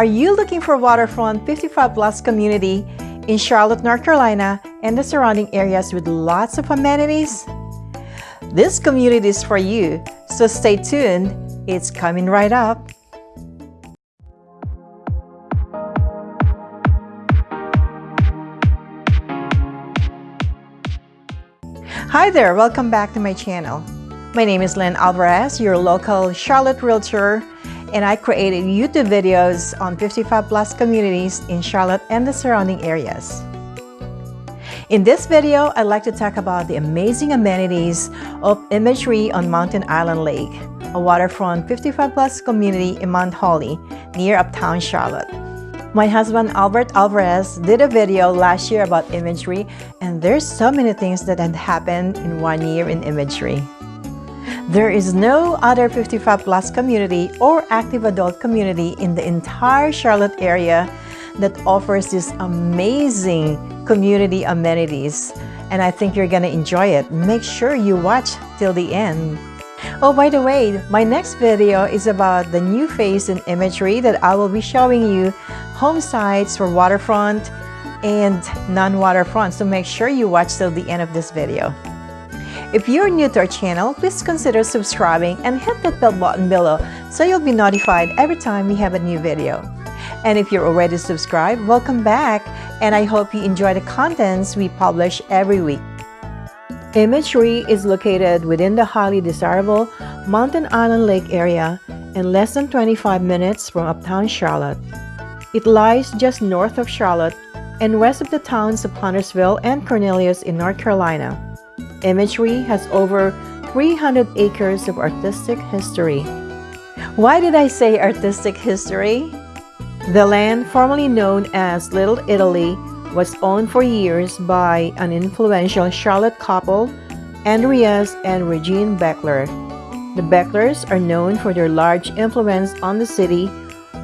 Are you looking for waterfront 55 plus community in Charlotte, North Carolina and the surrounding areas with lots of amenities? This community is for you, so stay tuned. It's coming right up. Hi there, welcome back to my channel. My name is Lynn Alvarez, your local Charlotte Realtor and I created YouTube videos on 55 plus communities in Charlotte and the surrounding areas. In this video, I'd like to talk about the amazing amenities of Imagery on Mountain Island Lake, a waterfront 55 plus community in Mount Holly, near Uptown Charlotte. My husband Albert Alvarez did a video last year about imagery and there's so many things that had happened in one year in imagery. There is no other 55 plus community or active adult community in the entire Charlotte area that offers this amazing community amenities and I think you're gonna enjoy it. Make sure you watch till the end. Oh, by the way, my next video is about the new phase in imagery that I will be showing you home sites for waterfront and non-waterfront. So make sure you watch till the end of this video. If you're new to our channel, please consider subscribing and hit that bell button below so you'll be notified every time we have a new video. And if you're already subscribed, welcome back and I hope you enjoy the contents we publish every week. Imagery is located within the highly desirable Mountain Island Lake area and less than 25 minutes from uptown Charlotte. It lies just north of Charlotte and west of the towns of Huntersville and Cornelius in North Carolina. Imagery has over 300 acres of artistic history. Why did I say artistic history? The land formerly known as Little Italy was owned for years by an influential Charlotte couple, Andreas and Regine Bechtler. The Bechtlers are known for their large influence on the city,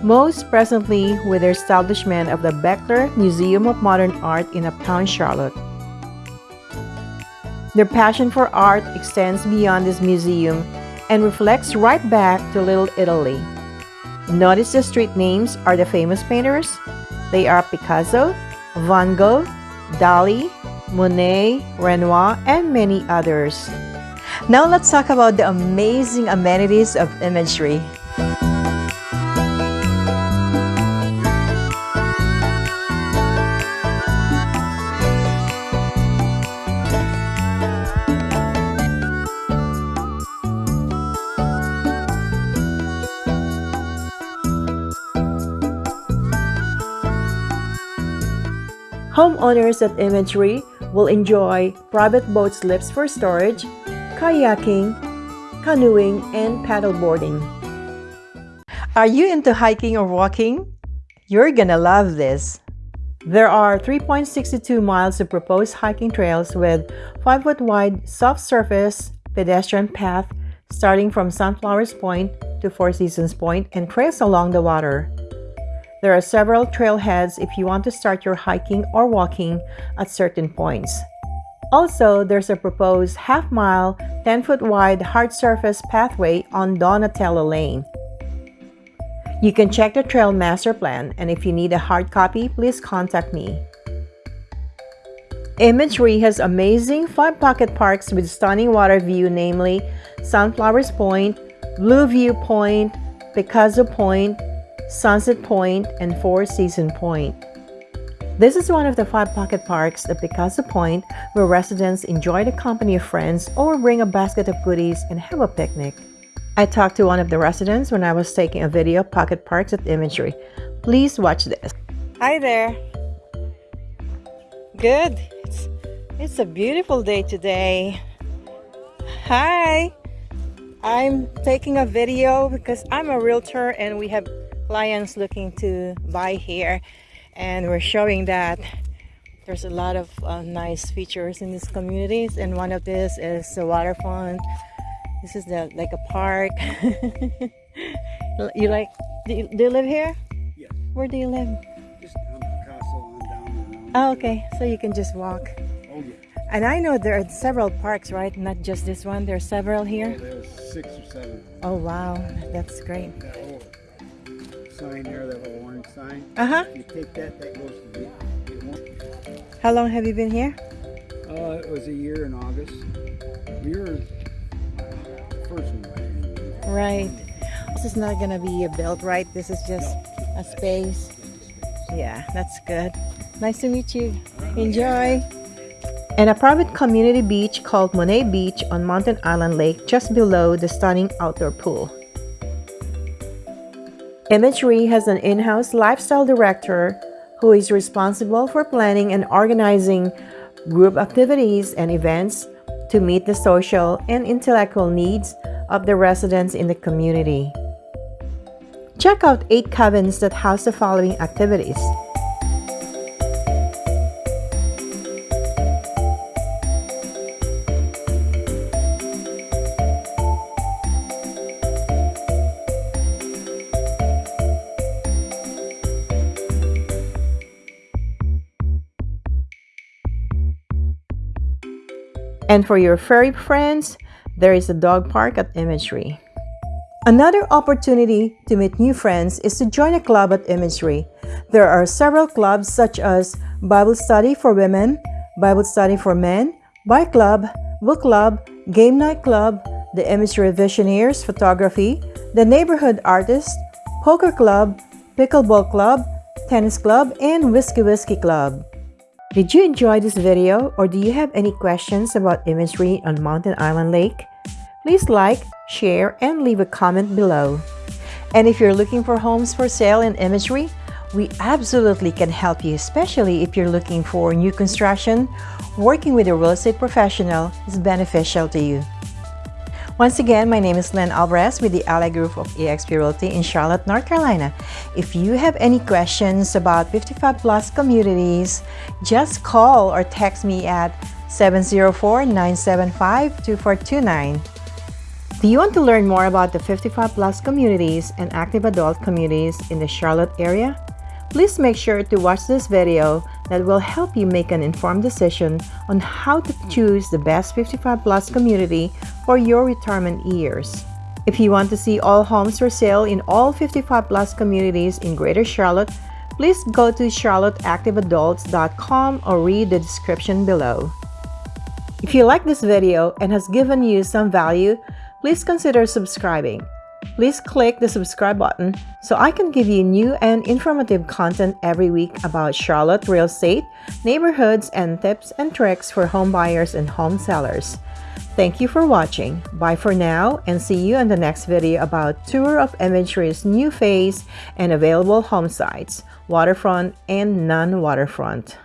most presently with their establishment of the Bechtler Museum of Modern Art in Uptown Charlotte. Their passion for art extends beyond this museum and reflects right back to Little Italy. Notice the street names are the famous painters. They are Picasso, Van Gogh, Dali, Monet, Renoir, and many others. Now let's talk about the amazing amenities of imagery. Homeowners at Imagery will enjoy private boat slips for storage, kayaking, canoeing, and paddleboarding. Are you into hiking or walking? You're gonna love this! There are 3.62 miles of proposed hiking trails with 5-foot wide soft surface pedestrian path starting from Sunflowers Point to Four Seasons Point and trails along the water. There are several trailheads if you want to start your hiking or walking at certain points. Also, there's a proposed half-mile, 10-foot wide hard surface pathway on Donatello Lane. You can check the trail master plan and if you need a hard copy, please contact me. Imagery has amazing five pocket parks with stunning water view namely Sunflowers Point, Blue View Point, Picasso Point, Sunset Point, and Four Season Point. This is one of the five pocket parks at Picasso Point where residents enjoy the company of friends or bring a basket of goodies and have a picnic. I talked to one of the residents when I was taking a video of pocket parks at Imagery. Please watch this. Hi there. Good. It's, it's a beautiful day today. Hi. I'm taking a video because I'm a realtor and we have clients looking to buy here and we're showing that there's a lot of uh, nice features in these communities and one of this is the waterfront. This is the like a park. You like do you, do you, live here? Yeah where do you live? Just Picasso down oh okay. So you can just walk. Oh yeah. And I know there are several parks right? Not just this one. There are several here? Oh, there's six or seven. Oh wow. That's great sign there, that little orange sign. Uh-huh. You take that, that goes to the, How long have you been here? uh, it was a year in August. We were first one. Right. This is not gonna be a build, right? This is just a space. Yeah, that's good. Nice to meet you. Enjoy. And a private community beach called Monet Beach on Mountain Island Lake just below the stunning outdoor pool. Imagery has an in-house lifestyle director who is responsible for planning and organizing group activities and events to meet the social and intellectual needs of the residents in the community. Check out 8 cabins that house the following activities. And for your furry friends, there is a dog park at Imagery. Another opportunity to meet new friends is to join a club at Imagery. There are several clubs such as Bible Study for Women, Bible Study for Men, Bike Club, Book Club, Game Night Club, the Imagery Visionaries Photography, the Neighborhood Artist, Poker Club, Pickleball Club, Tennis Club, and Whiskey Whiskey Club. Did you enjoy this video or do you have any questions about imagery on Mountain Island Lake? Please like, share, and leave a comment below. And if you're looking for homes for sale in imagery, we absolutely can help you, especially if you're looking for new construction. Working with a real estate professional is beneficial to you. Once again, my name is Len Alvarez with the Ally Group of eXp Realty in Charlotte, North Carolina. If you have any questions about 55 plus communities, just call or text me at 704-975-2429. Do you want to learn more about the 55 plus communities and active adult communities in the Charlotte area? Please make sure to watch this video that will help you make an informed decision on how to choose the best 55 plus community for your retirement years. If you want to see all homes for sale in all 55 plus communities in Greater Charlotte, please go to charlotteactiveadults.com or read the description below. If you like this video and has given you some value, please consider subscribing. Please click the subscribe button so I can give you new and informative content every week about Charlotte real estate, neighborhoods, and tips and tricks for home buyers and home sellers. Thank you for watching. Bye for now and see you in the next video about tour of Imagery's new phase and available home sites, waterfront and non-waterfront.